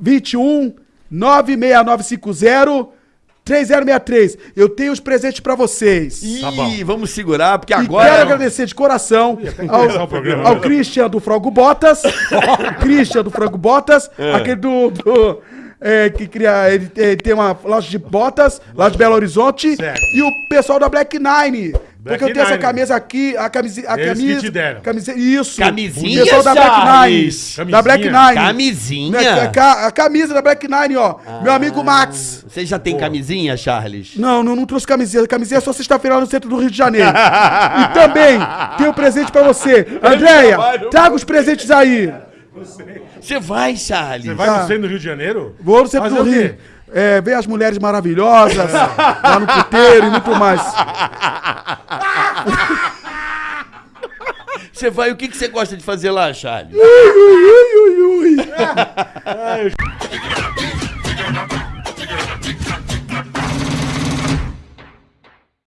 21 96950 3063. Eu tenho os presentes pra vocês. Ih, Tá bom. vamos segurar, porque E agora. quero agradecer de coração ao, programa, ao né? Christian do Frango Botas. Christian do Frango Botas. Aquele do. do, é, que cria. Ele, ele tem uma loja de botas lá de Belo Horizonte. Certo. E o pessoal da Black Nine. Black porque eu tenho essa Nine. camisa aqui, a camisa. A Eles que camisa, te deram. camisa isso. Camisinha, O pessoal da Black Nine. Da Black Camisinha? Nine. Camisinha? Né, A, ca- a camisa da Black Nine, ó. Meu amigo Max. Você já tem camisinha, Charles? Não, não, não trouxe camiseta. Camiseta é só sexta-feira lá no centro do Rio de Janeiro. e também tem um presente pra você. Andréia, traga os presentes aí. Você vai, Charles? Você vai Tá. no centro do Rio de Janeiro? Vou no centro Fazer do o quê? Rio. É, ver as mulheres maravilhosas lá no puteiro e muito mais. Você vai, o que, que você gosta de fazer lá, Charles? Ui, ui, ui, ui, ui. Ai, eu...